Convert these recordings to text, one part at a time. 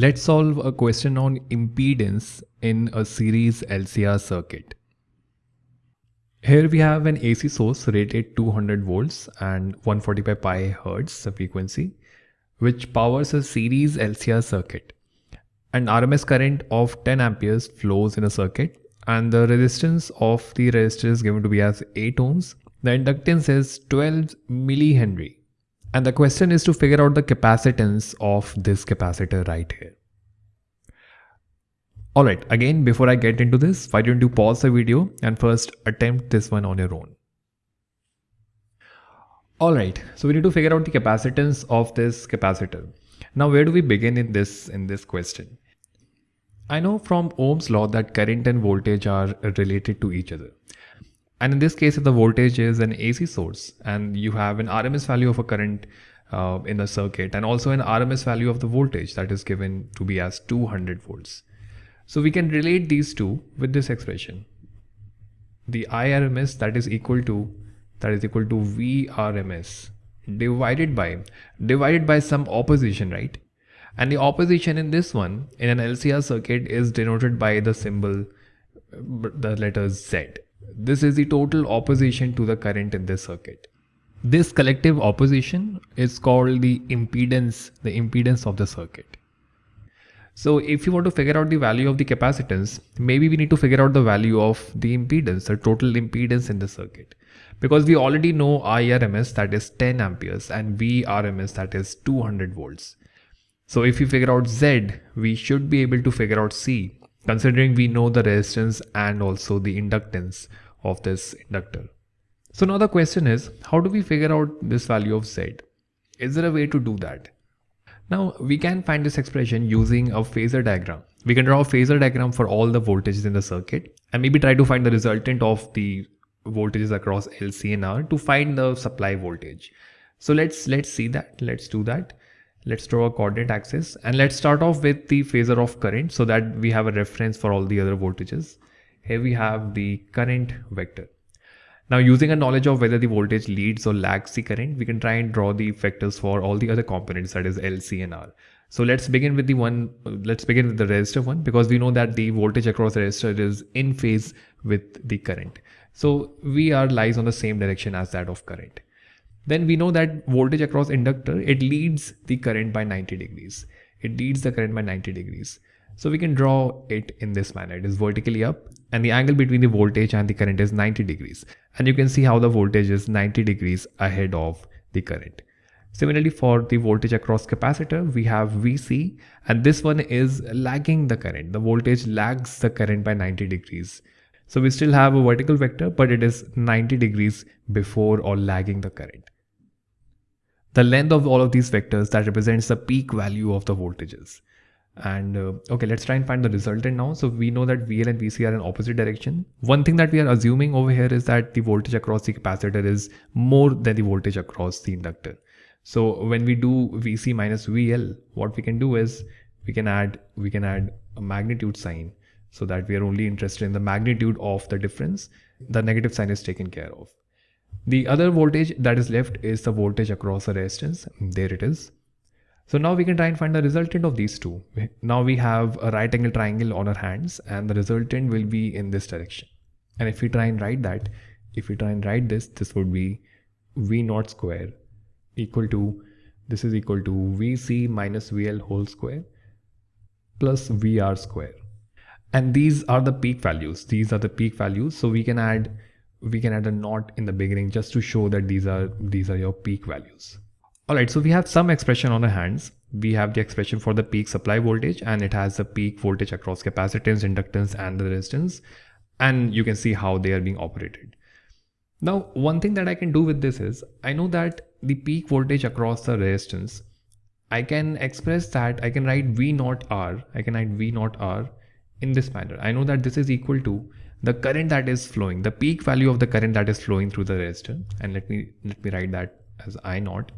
Let's solve a question on impedance in a series LCR circuit. Here we have an AC source rated 200 volts and 145 pi hertz frequency, which powers a series LCR circuit. An RMS current of 10 amperes flows in a circuit and the resistance of the resistor is given to be as 8 ohms. The inductance is 12 millihenry and the question is to figure out the capacitance of this capacitor right here. Alright, again before I get into this, why don't you pause the video and first attempt this one on your own. Alright, so we need to figure out the capacitance of this capacitor. Now where do we begin in this in this question? I know from Ohm's law that current and voltage are related to each other. And in this case, if the voltage is an AC source and you have an RMS value of a current uh, in the circuit and also an RMS value of the voltage that is given to be as 200 volts. So we can relate these two with this expression. The IRMS that is equal to that is equal to VRMS divided by divided by some opposition, right? And the opposition in this one in an LCR circuit is denoted by the symbol the letter Z. This is the total opposition to the current in this circuit. This collective opposition is called the impedance, the impedance of the circuit. So if you want to figure out the value of the capacitance, maybe we need to figure out the value of the impedance, the total impedance in the circuit. Because we already know IRMS that is 10 amperes and VRMS that is 200 volts. So if we figure out Z, we should be able to figure out C considering we know the resistance and also the inductance of this inductor. So now the question is, how do we figure out this value of Z? Is there a way to do that? Now we can find this expression using a phasor diagram. We can draw a phasor diagram for all the voltages in the circuit and maybe try to find the resultant of the voltages across L, C and R to find the supply voltage. So let's let's see that. Let's do that. Let's draw a coordinate axis and let's start off with the phasor of current so that we have a reference for all the other voltages. Here we have the current vector. Now using a knowledge of whether the voltage leads or lags the current, we can try and draw the vectors for all the other components that is L, C and R. So let's begin with the one, let's begin with the resistor one because we know that the voltage across the resistor is in phase with the current. So VR lies on the same direction as that of current then we know that voltage across inductor, it leads the current by 90 degrees. It leads the current by 90 degrees. So we can draw it in this manner. It is vertically up and the angle between the voltage and the current is 90 degrees. And you can see how the voltage is 90 degrees ahead of the current. Similarly, for the voltage across capacitor, we have VC and this one is lagging the current. The voltage lags the current by 90 degrees. So we still have a vertical vector, but it is 90 degrees before or lagging the current the length of all of these vectors that represents the peak value of the voltages. And uh, okay, let's try and find the resultant now. So we know that VL and VC are in opposite direction. One thing that we are assuming over here is that the voltage across the capacitor is more than the voltage across the inductor. So when we do VC minus VL, what we can do is we can add we can add a magnitude sign so that we are only interested in the magnitude of the difference. The negative sign is taken care of. The other voltage that is left is the voltage across the resistance. There it is. So now we can try and find the resultant of these two. Now we have a right angle triangle on our hands and the resultant will be in this direction. And if we try and write that, if we try and write this, this would be V naught square equal to, this is equal to VC minus VL whole square plus VR square. And these are the peak values. These are the peak values. So we can add we can add a naught in the beginning just to show that these are these are your peak values. Alright, so we have some expression on the hands. We have the expression for the peak supply voltage and it has the peak voltage across capacitance, inductance and the resistance. And you can see how they are being operated. Now, one thing that I can do with this is, I know that the peak voltage across the resistance, I can express that, I can write V naught R, I can write V naught R in this manner. I know that this is equal to the current that is flowing, the peak value of the current that is flowing through the resistor. And let me let me write that as I naught.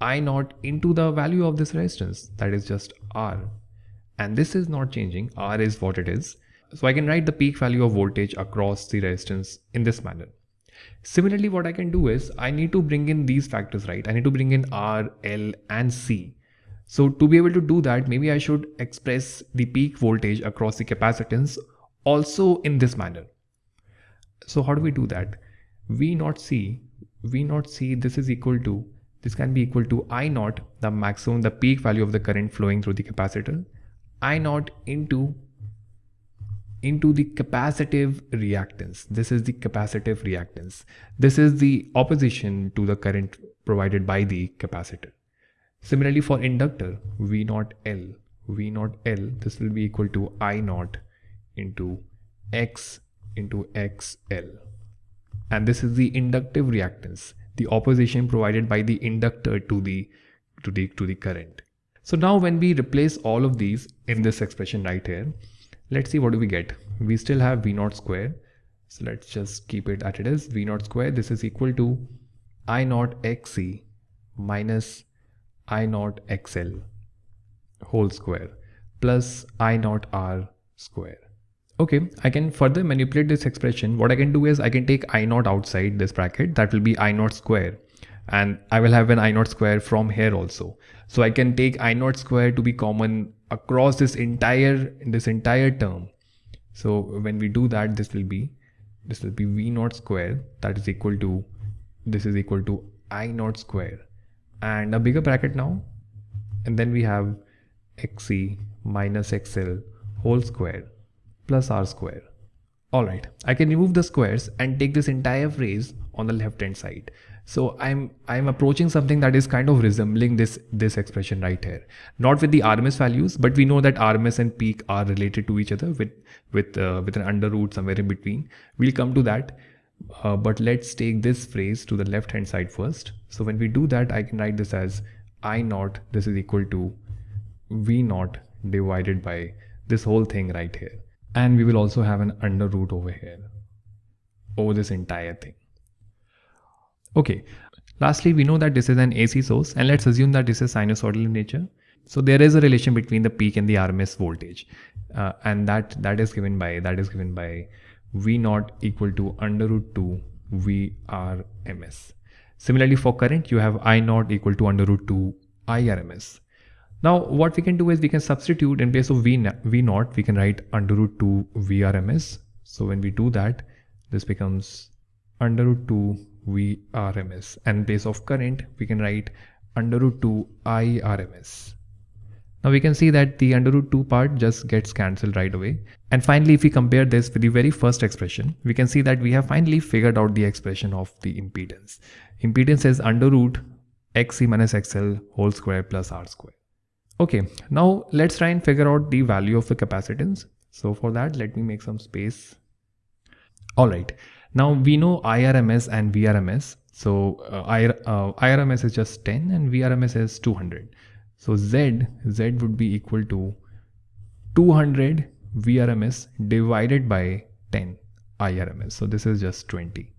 I naught into the value of this resistance that is just R. And this is not changing. R is what it is. So I can write the peak value of voltage across the resistance in this manner. Similarly, what I can do is I need to bring in these factors, right? I need to bring in R, L and C. So to be able to do that, maybe I should express the peak voltage across the capacitance also in this manner. So how do we do that? V naught C, V naught C, this is equal to, this can be equal to I naught, the maximum, the peak value of the current flowing through the capacitor, I naught into into the capacitive reactance. This is the capacitive reactance. This is the opposition to the current provided by the capacitor. Similarly for inductor, V naught L, V naught L, this will be equal to I naught into X into XL. And this is the inductive reactance, the opposition provided by the inductor to the, to the, to the current. So now when we replace all of these in this expression right here, let's see what do we get. We still have V naught square. So let's just keep it at it is V naught square. This is equal to I naught XC minus I naught XL whole square plus I naught R square. Okay, I can further manipulate this expression. What I can do is I can take I naught outside this bracket. That will be I naught square. And I will have an I naught square from here also. So I can take I naught square to be common across this entire this entire term. So when we do that, this will be this will be V naught square that is equal to this is equal to I naught square and a bigger bracket now. And then we have xc minus xl whole square plus r square. Alright I can remove the squares and take this entire phrase on the left hand side. So I'm I'm approaching something that is kind of resembling this this expression right here. Not with the RMS values but we know that RMS and peak are related to each other with with uh, with an under root somewhere in between. We'll come to that uh, but let's take this phrase to the left hand side first. So when we do that, I can write this as I naught, this is equal to V naught divided by this whole thing right here. And we will also have an under root over here, over this entire thing. Okay, lastly, we know that this is an AC source and let's assume that this is sinusoidal in nature. So there is a relation between the peak and the RMS voltage uh, and that that is given by that is given by V naught equal to under root 2 VRMS. Similarly for current you have I naught equal to under root 2 IRMS. Now what we can do is we can substitute in place of V, v naught we can write under root 2 VRMS. So when we do that this becomes under root 2 VRMS and in place of current we can write under root 2 IRMS. Now we can see that the under root 2 part just gets cancelled right away. And finally, if we compare this with the very first expression, we can see that we have finally figured out the expression of the impedance. Impedance is under root xc minus xl whole square plus r square. Okay, now let's try and figure out the value of the capacitance. So for that, let me make some space. All right, now we know IRMS and VRMS. So uh, uh, IRMS is just 10 and VRMS is 200. So Z, Z would be equal to 200 VRMS divided by 10 IRMS. So this is just 20.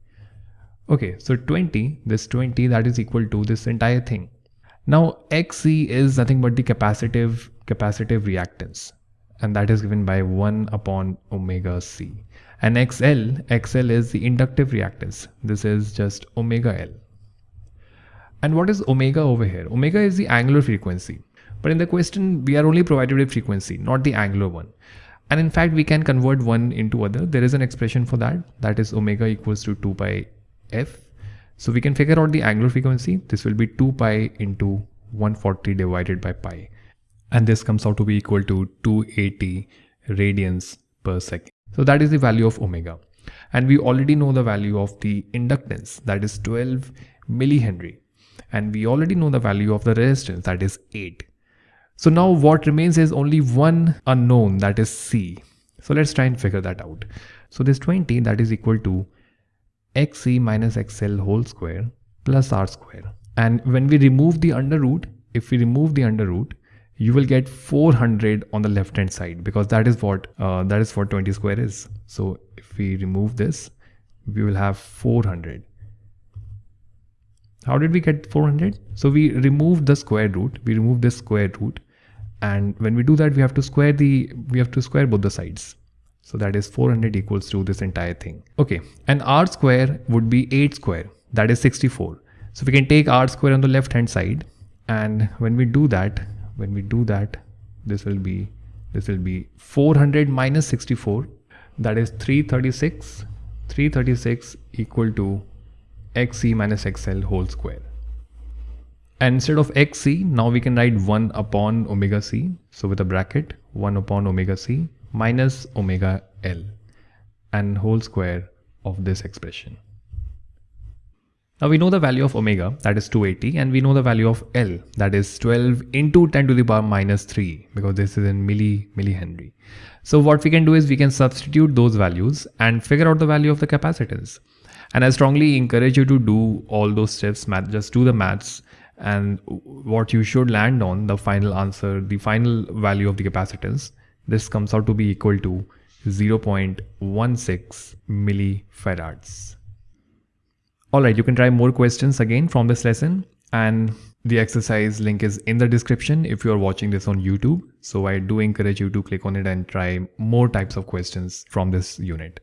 Okay, so 20, this 20 that is equal to this entire thing. Now XC is nothing but the capacitive capacitive reactance and that is given by 1 upon omega C. And XL, XL is the inductive reactance. This is just omega L. And what is omega over here? Omega is the angular frequency. But in the question, we are only provided with frequency, not the angular one. And in fact, we can convert one into other. There is an expression for that. That is omega equals to 2 pi f. So we can figure out the angular frequency. This will be 2 pi into 140 divided by pi. And this comes out to be equal to 280 radians per second. So that is the value of omega. And we already know the value of the inductance that is 12 millihenry and we already know the value of the resistance that is 8. So now what remains is only one unknown that is C. So let's try and figure that out. So this 20 that is equal to xc minus xl whole square plus r square. And when we remove the under root, if we remove the under root, you will get 400 on the left hand side because that is what uh, that is what 20 square is. So if we remove this, we will have 400 how did we get 400? So we removed the square root, we removed this square root. And when we do that, we have to square the, we have to square both the sides. So that is 400 equals to this entire thing. Okay. And r square would be 8 square. That is 64. So we can take r square on the left hand side. And when we do that, when we do that this will be this will be 400 minus 64 that is 336 336 equal to xc minus xl whole square and instead of xc now we can write 1 upon omega c so with a bracket 1 upon omega c minus omega l and whole square of this expression now we know the value of omega, that is 280, and we know the value of L, that is 12 into 10 to the power minus 3, because this is in milli, millihenry. So what we can do is we can substitute those values and figure out the value of the capacitance. And I strongly encourage you to do all those steps, math, just do the maths and what you should land on, the final answer, the final value of the capacitance, this comes out to be equal to 0.16 millifarads. Alright, you can try more questions again from this lesson and the exercise link is in the description if you are watching this on YouTube. So I do encourage you to click on it and try more types of questions from this unit.